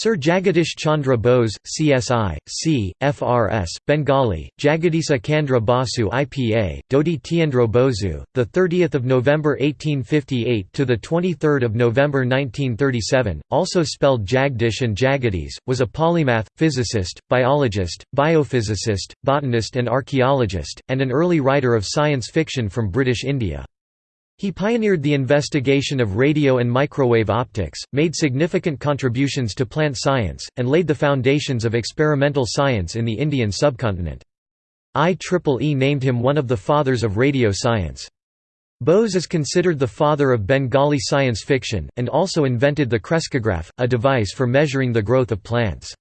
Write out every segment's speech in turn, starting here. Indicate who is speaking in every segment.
Speaker 1: Sir Jagadish Chandra Bose, CSI, C, FRS, Bengali, Jagadisa Chandra Basu IPA, Dodi Tiendro 30th of November 1858 to the 23rd of November 1937, also spelled Jagdish and Jagadish, was a polymath, physicist, biologist, biophysicist, botanist and archaeologist, and an early writer of science fiction from British India. He pioneered the investigation of radio and microwave optics, made significant contributions to plant science, and laid the foundations of experimental science in the Indian subcontinent. IEEE named him one of the fathers of radio science. Bose is considered the father of Bengali science fiction, and also invented the crescograph, a device for measuring the growth of plants.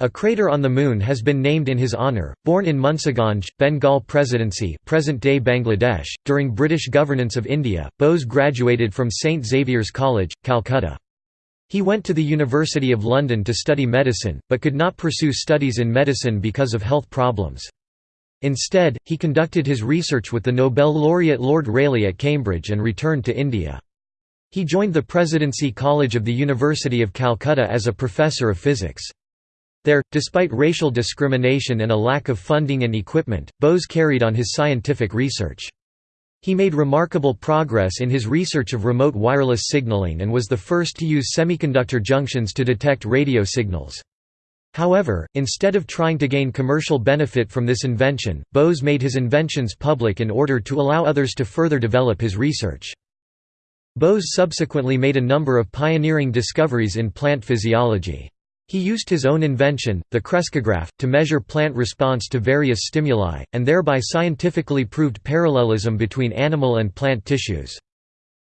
Speaker 1: A crater on the Moon has been named in his honour. Born in Munsiganj, Bengal Presidency, present-day Bangladesh, during British governance of India, Bose graduated from St Xavier's College, Calcutta. He went to the University of London to study medicine, but could not pursue studies in medicine because of health problems. Instead, he conducted his research with the Nobel laureate Lord Rayleigh at Cambridge and returned to India. He joined the Presidency College of the University of Calcutta as a professor of physics. There, despite racial discrimination and a lack of funding and equipment, Bose carried on his scientific research. He made remarkable progress in his research of remote wireless signaling and was the first to use semiconductor junctions to detect radio signals. However, instead of trying to gain commercial benefit from this invention, Bose made his inventions public in order to allow others to further develop his research. Bose subsequently made a number of pioneering discoveries in plant physiology. He used his own invention, the crescograph, to measure plant response to various stimuli, and thereby scientifically proved parallelism between animal and plant tissues.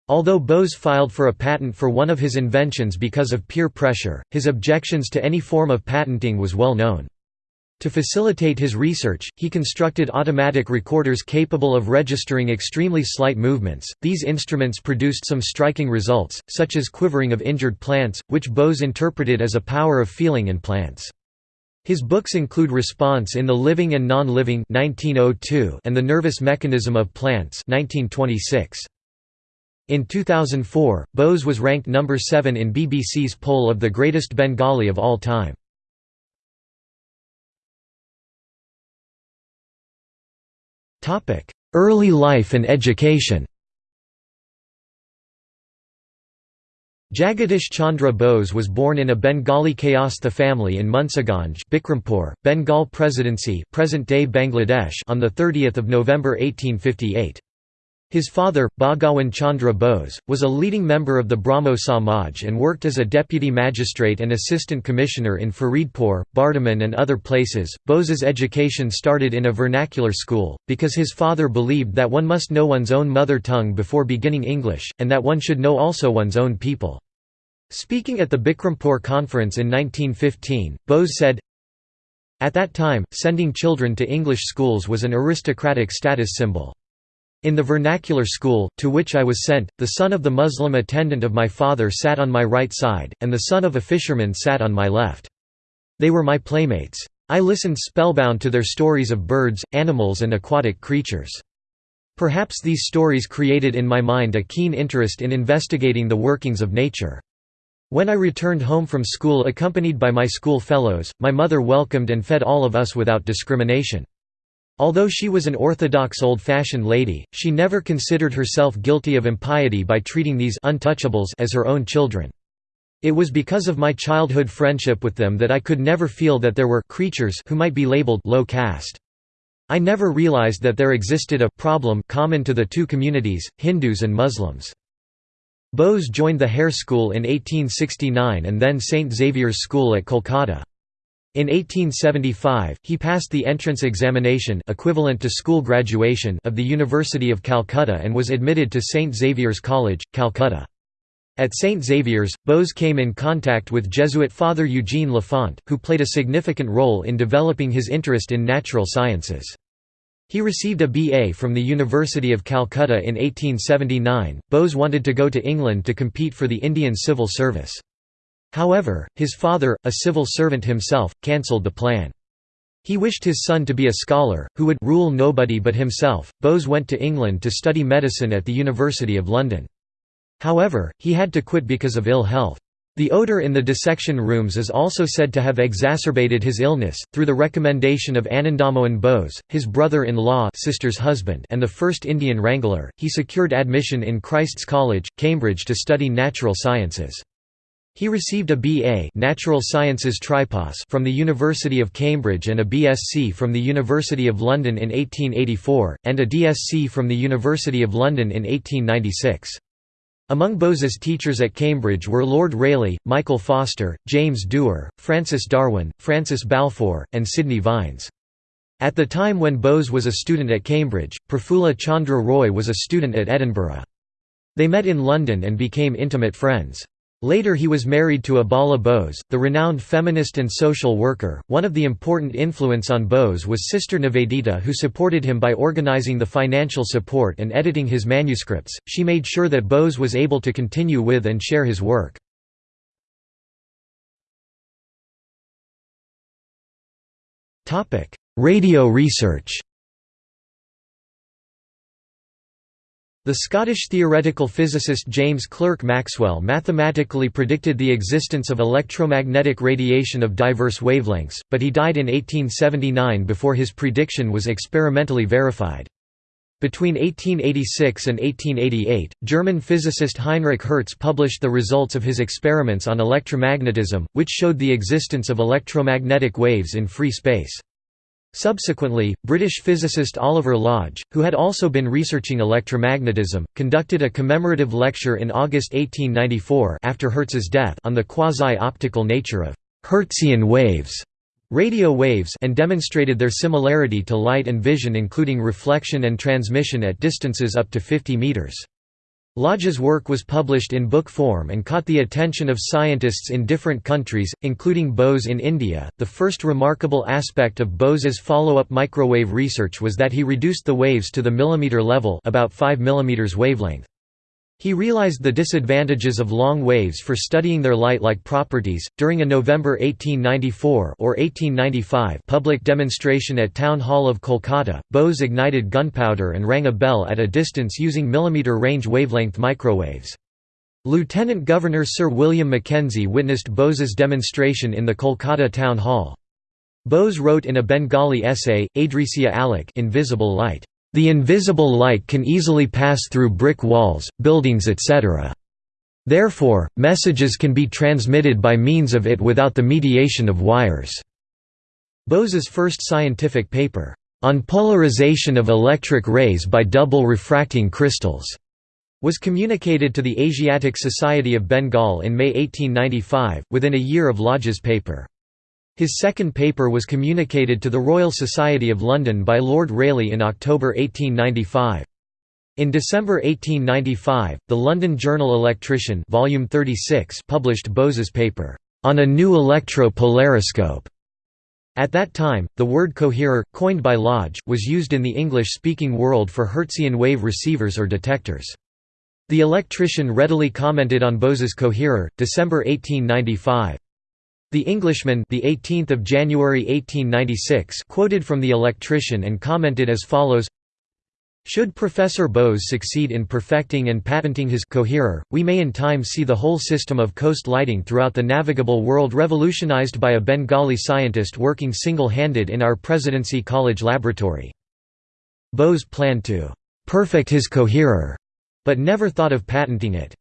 Speaker 1: Although Bose filed for a patent for one of his inventions because of peer pressure, his objections to any form of patenting was well known. To facilitate his research, he constructed automatic recorders capable of registering extremely slight movements. These instruments produced some striking results, such as quivering of injured plants, which Bose interpreted as a power of feeling in plants. His books include Response in the Living and Non-Living (1902) and The Nervous Mechanism of Plants (1926). In 2004, Bose was ranked number 7 in BBC's poll of the greatest Bengali of all time. Early life and education Jagadish Chandra Bose was born in a Bengali Kayastha family in Munsiganj Bikrampur, Bengal Presidency present-day Bangladesh on 30 November 1858. His father, Bhagawan Chandra Bose, was a leading member of the Brahmo Samaj and worked as a deputy magistrate and assistant commissioner in Faridpur, Bardhaman, and other places. Bose's education started in a vernacular school, because his father believed that one must know one's own mother tongue before beginning English, and that one should know also one's own people. Speaking at the Bikrampur conference in 1915, Bose said, At that time, sending children to English schools was an aristocratic status symbol. In the vernacular school, to which I was sent, the son of the Muslim attendant of my father sat on my right side, and the son of a fisherman sat on my left. They were my playmates. I listened spellbound to their stories of birds, animals and aquatic creatures. Perhaps these stories created in my mind a keen interest in investigating the workings of nature. When I returned home from school accompanied by my school fellows, my mother welcomed and fed all of us without discrimination. Although she was an orthodox old-fashioned lady, she never considered herself guilty of impiety by treating these untouchables as her own children. It was because of my childhood friendship with them that I could never feel that there were creatures who might be labeled low caste. I never realized that there existed a problem common to the two communities, Hindus and Muslims. Bose joined the Hare School in 1869 and then St Xavier's School at Kolkata. In 1875, he passed the entrance examination equivalent to school graduation of the University of Calcutta and was admitted to St Xavier's College, Calcutta. At St Xavier's, Bose came in contact with Jesuit Father Eugene Lafont, who played a significant role in developing his interest in natural sciences. He received a BA from the University of Calcutta in 1879. Bose wanted to go to England to compete for the Indian Civil Service. However, his father, a civil servant himself, cancelled the plan. He wished his son to be a scholar, who would rule nobody but himself. Bose went to England to study medicine at the University of London. However, he had to quit because of ill health. The odor in the dissection rooms is also said to have exacerbated his illness. Through the recommendation of Anandamohan Bose, his brother-in-law sister's husband and the first Indian wrangler, he secured admission in Christ's College, Cambridge to study natural sciences. He received a B.A. Natural Sciences Tripos from the University of Cambridge and a BSc from the University of London in 1884, and a DSc from the University of London in 1896. Among Bose's teachers at Cambridge were Lord Rayleigh, Michael Foster, James Dewar, Francis Darwin, Francis Balfour, and Sidney Vines. At the time when Bose was a student at Cambridge, Prafulla Chandra Roy was a student at Edinburgh. They met in London and became intimate friends. Later he was married to Abala Bose, the renowned feminist and social worker. One of the important influence on Bose was Sister Nivedita who supported him by organizing the financial support and editing his manuscripts. She made sure that Bose was able to continue with and share his work. Topic: Radio research The Scottish theoretical physicist James Clerk Maxwell mathematically predicted the existence of electromagnetic radiation of diverse wavelengths, but he died in 1879 before his prediction was experimentally verified. Between 1886 and 1888, German physicist Heinrich Hertz published the results of his experiments on electromagnetism, which showed the existence of electromagnetic waves in free space. Subsequently, British physicist Oliver Lodge, who had also been researching electromagnetism, conducted a commemorative lecture in August 1894 after Hertz's death on the quasi-optical nature of Hertzian waves, radio waves and demonstrated their similarity to light and vision including reflection and transmission at distances up to 50 meters. Lodge's work was published in book form and caught the attention of scientists in different countries, including Bose in India. The first remarkable aspect of Bose's follow-up microwave research was that he reduced the waves to the millimeter level, about 5 mm wavelength. He realized the disadvantages of long waves for studying their light-like properties. During a November 1894 or 1895 public demonstration at Town Hall of Kolkata, Bose ignited gunpowder and rang a bell at a distance using millimeter range wavelength microwaves. Lieutenant Governor Sir William Mackenzie witnessed Bose's demonstration in the Kolkata Town Hall. Bose wrote in a Bengali essay, Adrisya Alok invisible light. The invisible light can easily pass through brick walls, buildings etc. Therefore, messages can be transmitted by means of it without the mediation of wires. Bose's first scientific paper, "...on polarization of electric rays by double refracting crystals", was communicated to the Asiatic Society of Bengal in May 1895, within a year of Lodge's paper. His second paper was communicated to the Royal Society of London by Lord Rayleigh in October 1895. In December 1895, the London Journal Electrician Volume 36 published Bose's paper, "...on a new electro-polariscope". At that time, the word coherer, coined by Lodge, was used in the English-speaking world for Hertzian wave receivers or detectors. The electrician readily commented on Bose's coherer, December 1895. The Englishman, the 18th of January 1896, quoted from the Electrician and commented as follows: should Professor Bose succeed in perfecting and patenting his coherer, we may in time see the whole system of coast lighting throughout the navigable world revolutionized by a Bengali scientist working single-handed in our Presidency College laboratory. Bose planned to perfect his coherer, but never thought of patenting it.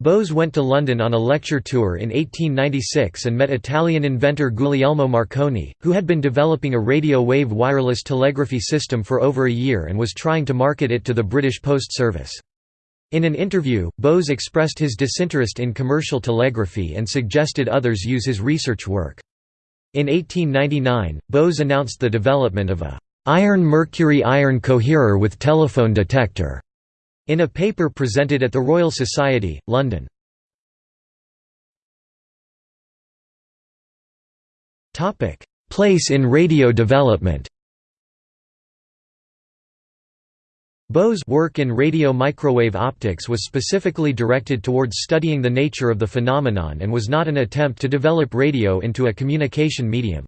Speaker 1: Bose went to London on a lecture tour in 1896 and met Italian inventor Guglielmo Marconi, who had been developing a radio wave wireless telegraphy system for over a year and was trying to market it to the British Post Service. In an interview, Bose expressed his disinterest in commercial telegraphy and suggested others use his research work. In 1899, Bose announced the development of a iron-mercury-iron coherer with telephone detector in a paper presented at the Royal Society, London. Place in radio development Bose' work in radio microwave optics was specifically directed towards studying the nature of the phenomenon and was not an attempt to develop radio into a communication medium.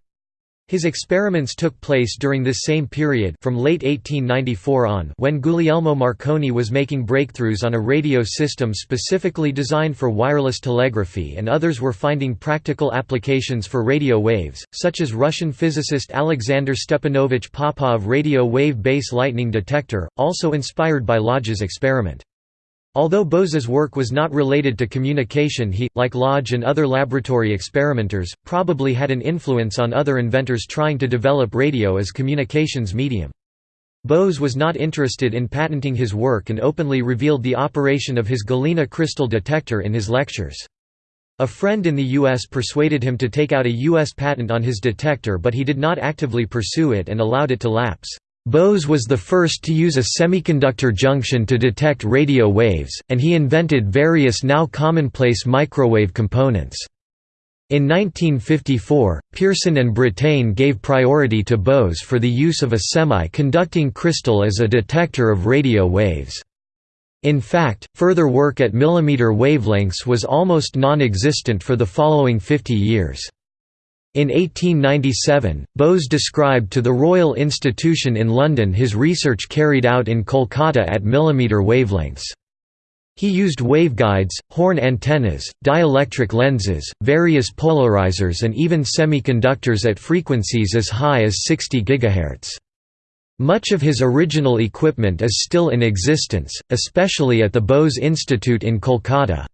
Speaker 1: His experiments took place during this same period from late 1894 on when Guglielmo Marconi was making breakthroughs on a radio system specifically designed for wireless telegraphy and others were finding practical applications for radio waves, such as Russian physicist Alexander Stepanovich Popov radio wave base lightning detector, also inspired by Lodge's experiment. Although Bose's work was not related to communication he, like Lodge and other laboratory experimenters, probably had an influence on other inventors trying to develop radio as communications medium. Bose was not interested in patenting his work and openly revealed the operation of his Galena crystal detector in his lectures. A friend in the U.S. persuaded him to take out a U.S. patent on his detector but he did not actively pursue it and allowed it to lapse. Bose was the first to use a semiconductor junction to detect radio waves, and he invented various now commonplace microwave components. In 1954, Pearson and Brattain gave priority to Bose for the use of a semi-conducting crystal as a detector of radio waves. In fact, further work at millimeter wavelengths was almost non-existent for the following 50 years. In 1897, Bose described to the Royal Institution in London his research carried out in Kolkata at millimeter wavelengths. He used waveguides, horn antennas, dielectric lenses, various polarizers and even semiconductors at frequencies as high as 60 GHz. Much of his original equipment is still in existence, especially at the Bose Institute in Kolkata.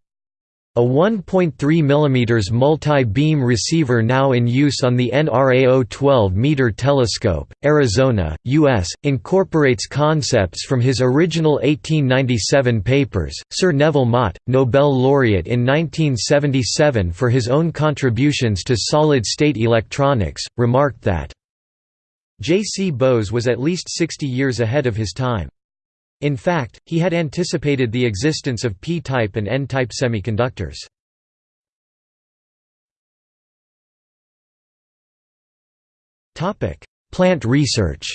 Speaker 1: A 1.3 mm multi-beam receiver now in use on the NRAO 12-meter telescope, Arizona, U.S., incorporates concepts from his original 1897 papers. Sir Neville Mott, Nobel laureate in 1977 for his own contributions to solid-state electronics, remarked that J. C. Bose was at least 60 years ahead of his time. In fact, he had anticipated the existence of p-type and n-type semiconductors. Plant research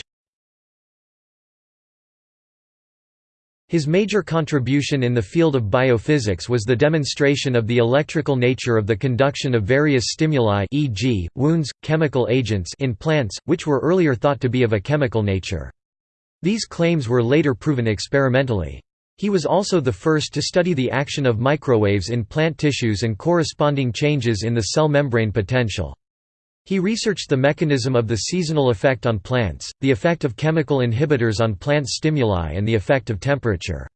Speaker 1: His major contribution in the field of biophysics was the demonstration of the electrical nature of the conduction of various stimuli e.g., wounds, chemical agents in plants, which were earlier thought to be of a chemical nature. These claims were later proven experimentally. He was also the first to study the action of microwaves in plant tissues and corresponding changes in the cell membrane potential. He researched the mechanism of the seasonal effect on plants, the effect of chemical inhibitors on plant stimuli and the effect of temperature.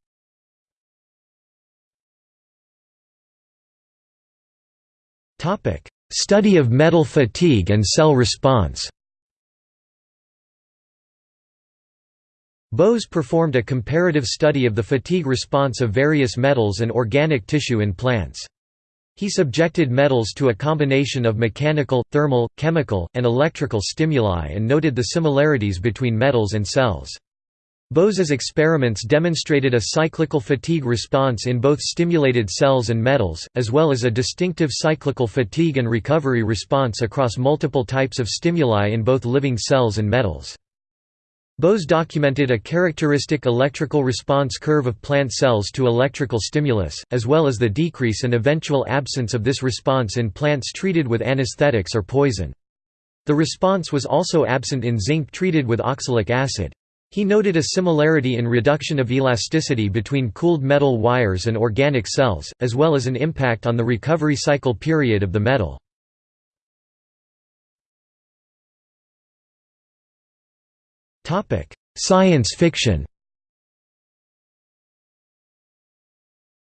Speaker 1: Study of metal fatigue and cell response Bose performed a comparative study of the fatigue response of various metals and organic tissue in plants. He subjected metals to a combination of mechanical, thermal, chemical, and electrical stimuli and noted the similarities between metals and cells. Bose's experiments demonstrated a cyclical fatigue response in both stimulated cells and metals, as well as a distinctive cyclical fatigue and recovery response across multiple types of stimuli in both living cells and metals. Bose documented a characteristic electrical response curve of plant cells to electrical stimulus, as well as the decrease and eventual absence of this response in plants treated with anesthetics or poison. The response was also absent in zinc treated with oxalic acid. He noted a similarity in reduction of elasticity between cooled metal wires and organic cells, as well as an impact on the recovery cycle period of the metal. Science fiction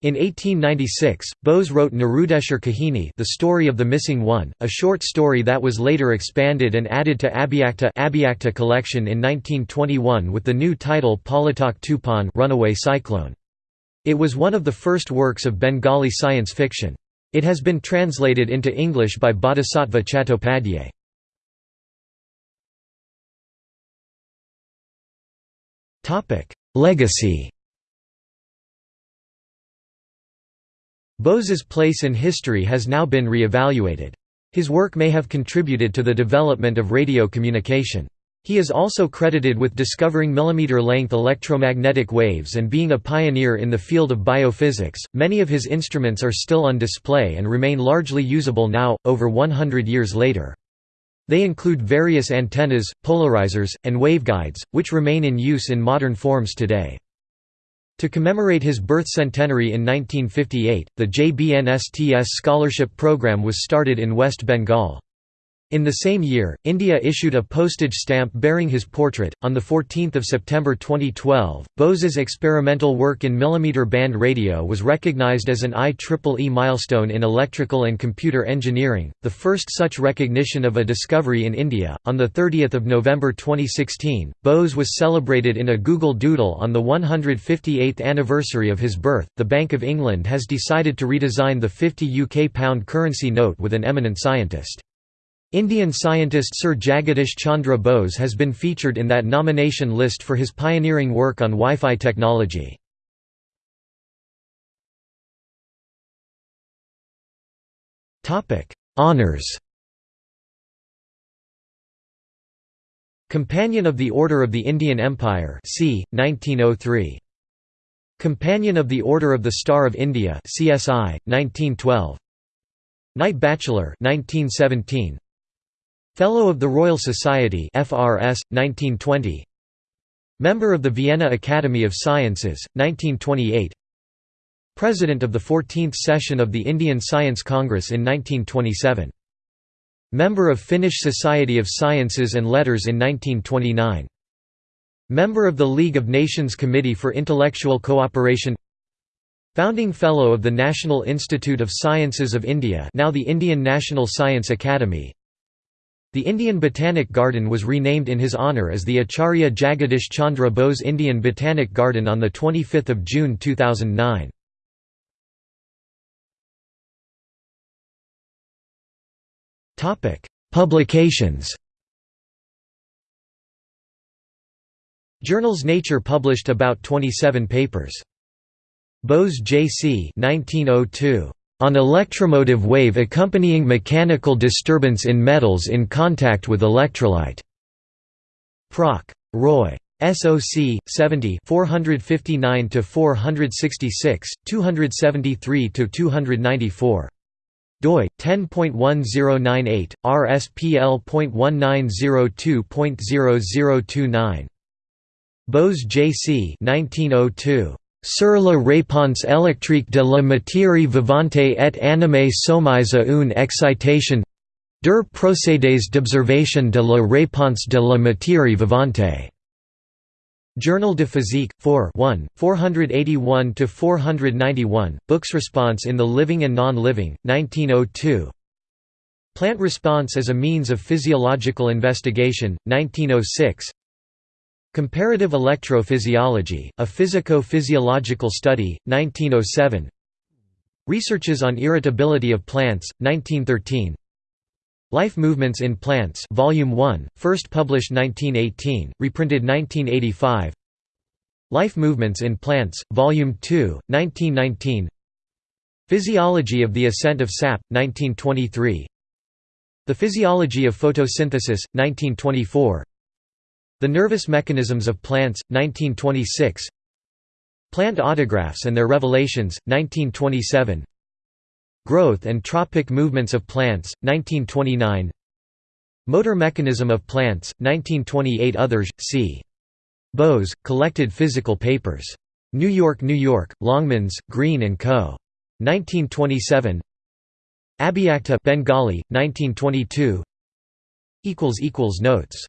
Speaker 1: In 1896, Bose wrote Nirudeshar Kahini The Story of the Missing One, a short story that was later expanded and added to Abhyakta, Abhyakta collection in 1921 with the new title Palatak Tupan Runaway Cyclone. It was one of the first works of Bengali science fiction. It has been translated into English by Bodhisattva Chattopadhyay. Legacy Bose's place in history has now been re-evaluated. His work may have contributed to the development of radio communication. He is also credited with discovering millimeter-length electromagnetic waves and being a pioneer in the field of biophysics. Many of his instruments are still on display and remain largely usable now, over 100 years later. They include various antennas, polarizers, and waveguides, which remain in use in modern forms today. To commemorate his birth centenary in 1958, the JBNSTS scholarship program was started in West Bengal. In the same year, India issued a postage stamp bearing his portrait. On the 14th of September 2012, Bose's experimental work in millimeter band radio was recognized as an IEEE milestone in electrical and computer engineering, the first such recognition of a discovery in India. On the 30th of November 2016, Bose was celebrated in a Google Doodle on the 158th anniversary of his birth. The Bank of England has decided to redesign the 50 UK pound currency note with an eminent scientist. Indian scientist Sir Jagadish Chandra Bose has been featured in that nomination list for his pioneering work on Wi-Fi technology. Honours Companion of the Order of the Indian Empire c. 1903. Companion of the Order of the Star of India CSI, 1912. Knight Bachelor 1917. Fellow of the Royal Society FRS 1920 Member of the Vienna Academy of Sciences 1928 President of the 14th session of the Indian Science Congress in 1927 Member of Finnish Society of Sciences and Letters in 1929 Member of the League of Nations Committee for Intellectual Cooperation. Founding Fellow of the National Institute of Sciences of India now the Indian National Science Academy the Indian Botanic Garden was renamed in his honour as the Acharya Jagadish Chandra Bose Indian Botanic Garden on 25 June 2009. Publications Journals Nature published about 27 papers. Bose J.C. 1902. On electromotive wave accompanying mechanical disturbance in metals in contact with electrolyte. Proc. Roy. SOC 70 459 to 466 273 to 294 doi 10.1098 rspl.1902.0029 Bose J.C. 1902 Sur la réponse électrique de la matière vivante et animée soumise à une excitation Der procédés d'observation de la réponse de la matière vivante. Journal de Physique, 4 1, 481–491, Books Response in the Living and Non-Living, 1902 Plant Response as a Means of Physiological Investigation, 1906 Comparative Electrophysiology, a Physico-Physiological Study, 1907 Researches on Irritability of Plants, 1913 Life Movements in Plants Volume 1, first published 1918, reprinted 1985 Life Movements in Plants, Volume 2, 1919 Physiology of the Ascent of Sap, 1923 The Physiology of Photosynthesis, 1924 the Nervous Mechanisms of Plants, 1926 Plant Autographs and Their Revelations, 1927 Growth and Tropic Movements of Plants, 1929 Motor Mechanism of Plants, 1928 Others, c. Bose, Collected Physical Papers. New York, New York, Longmans, Green & Co. 1927 Abhyakta Bengali, 1922 Notes